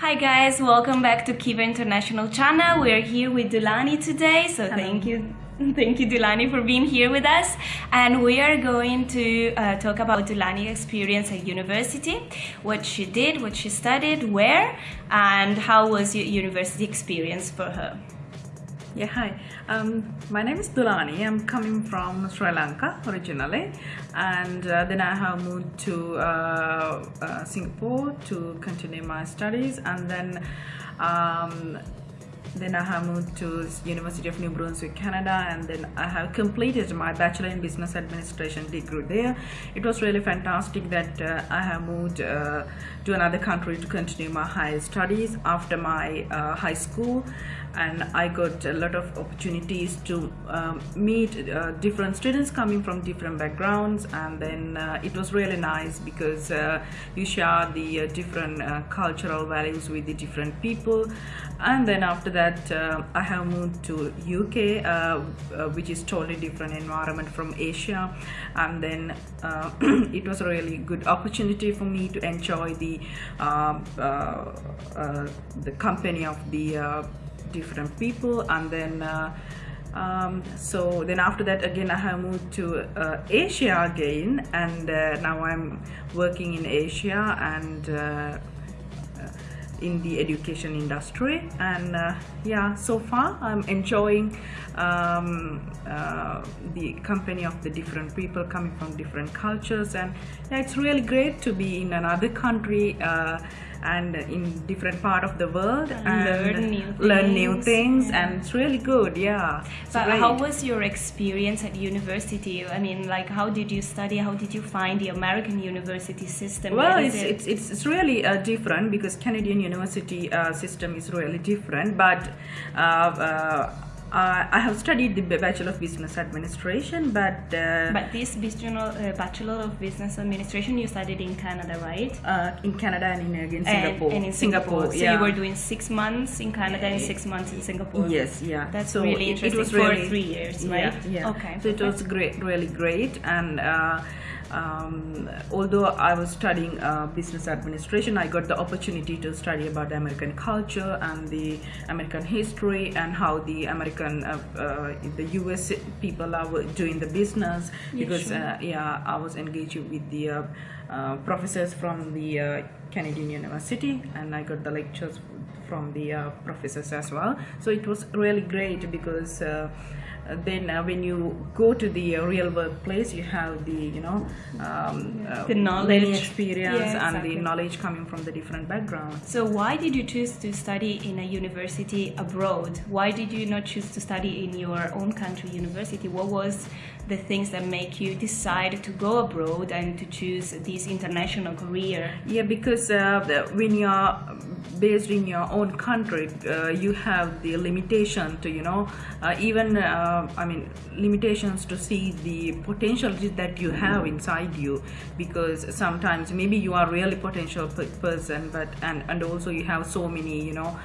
Hi guys, welcome back to Kiva International Channel. We're here with Dulani today, so Hello. thank you. Thank you, Dulani, for being here with us. And we are going to uh, talk about Dulani's experience at university, what she did, what she studied, where, and how was your university experience for her. Yeah, hi. Um, my name is Dulani. I'm coming from Sri Lanka originally, and uh, then I have moved to uh, uh, Singapore to continue my studies, and then um, then I have moved to University of New Brunswick, Canada, and then I have completed my Bachelor in Business Administration degree there. It was really fantastic that uh, I have moved uh, to another country to continue my higher studies after my uh, high school, and I got a lot of opportunities to um, meet uh, different students coming from different backgrounds, and then uh, it was really nice because uh, you share the different cultural values with the different people, and then after that uh, I have moved to UK, uh, uh, which is totally different environment from Asia, and then uh, it was a really good opportunity for me to enjoy the uh, the company of the different people. And then um, so then after that again I have moved to uh, Asia again. And uh, now I'm working in Asia. And uh, in the education industry. And uh, yeah so far i'm enjoying um, uh, the company of the different people coming from different cultures. And yeah, it's really great to be in another country uh, and in different part of the world And and, learn new learn new things, things yeah. and it's really good yeah it's But great. how was your experience at university? I mean, like, how did you study? How did you find the American university system? well it's, it? it's it's it's really uh, different because canadian university uh, system is really different but uh, uh, I have studied the Bachelor of Business Administration, but, uh, But this business, uh, Bachelor of Business Administration, you studied in Canada, right? uh, in Canada and in again And- Singapore. And, in Singapore. So yeah. you were doing six months in Canada and six months in Singapore. Yes, yeah. That's So really interesting. it was for three years, Yeah, right? Yeah. Okay. So it was great, really great, and. Um, although I was studying uh, business administration, I got the opportunity to study about the American culture and the American history and how the American, uh, uh, the US people are doing the business. Yeah, because sure. uh, yeah, I was engaged with the uh, uh, professors from the uh, Canadian University, and I got the lectures from the uh, professors as well. So it was really great because. Uh, then uh, when you go to the uh, real workplace you have the you know um, uh, The knowledge. experience Yeah, and the knowledge coming from the different backgrounds So why did you choose to study in a university abroad? Why did you not choose to study in your own country university? What was the things that make you decide to go abroad and to choose this international career? Yeah, because uh, when you're based in your own country, uh, you have the limitation to, you know, uh, even, uh, I mean, limitations to see the potential that you have inside you. Because sometimes maybe you are really potential person, but and and also you have so many, you know,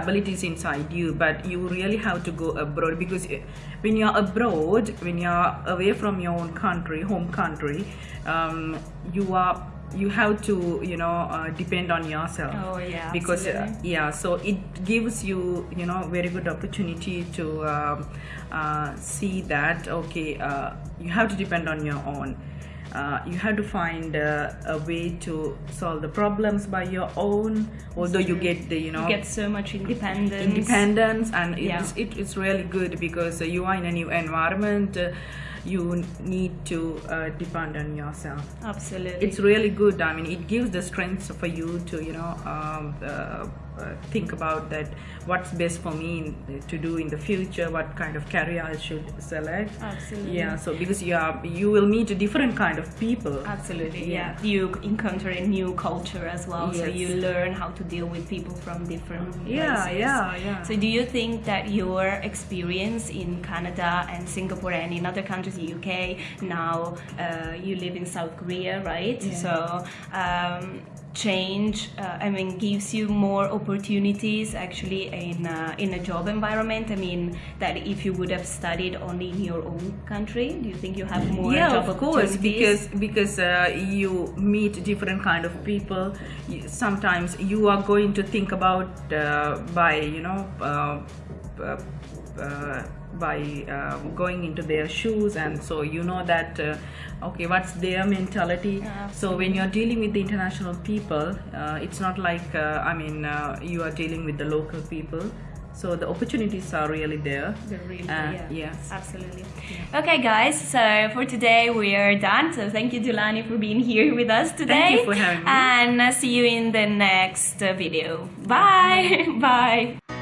abilities inside you. But you really have to go abroad because uh, when you're abroad, when you're away from your own country, home country, um, you are you have to you know uh, depend on yourself Oh, yeah, because uh, yeah so it gives you you know very good opportunity to um, uh, see that okay uh, you have to depend on your own uh, you have to find uh, a way to solve the problems by your own although you get the you know You get so much independence. independence and Yeah. it's, it, it's really good because uh, you are in a new environment uh, you need to uh, depend on yourself Absolutely. it's really good i mean it gives the strength for you to you know um, uh, uh, think about that what's best for me in, to do in the future what kind of career i should select Absolutely. yeah so because you are you will meet a different kind of people Absolutely, yeah. Yeah. You encounter a new culture as well, yes. so you learn how to deal with people from different Yeah, places. yeah, yeah. So, do you think that your experience in Canada and Singapore and in other countries, the UK, now uh, you live in South Korea, right? Yeah. So, um, change uh, i mean gives you more opportunities actually in uh, in a job environment. I mean that if you would have studied only in your own country do you think you have more yeah job of course because because uh, you meet different kind of people. Sometimes you are going to think about uh, by you know uh, uh, by uh, going into their shoes and so you know that uh, okay what's their mentality so when you're dealing with the international people uh, it's not like uh, i mean uh, you are dealing with the local people so the opportunities are really there They're really- Uh, yeah, yes. absolutely. Okay, guys. So for today we are done. So thank you, Dulani, for being here with us today. thank you for having me. And uh, see you in the next video. Bye. Bye.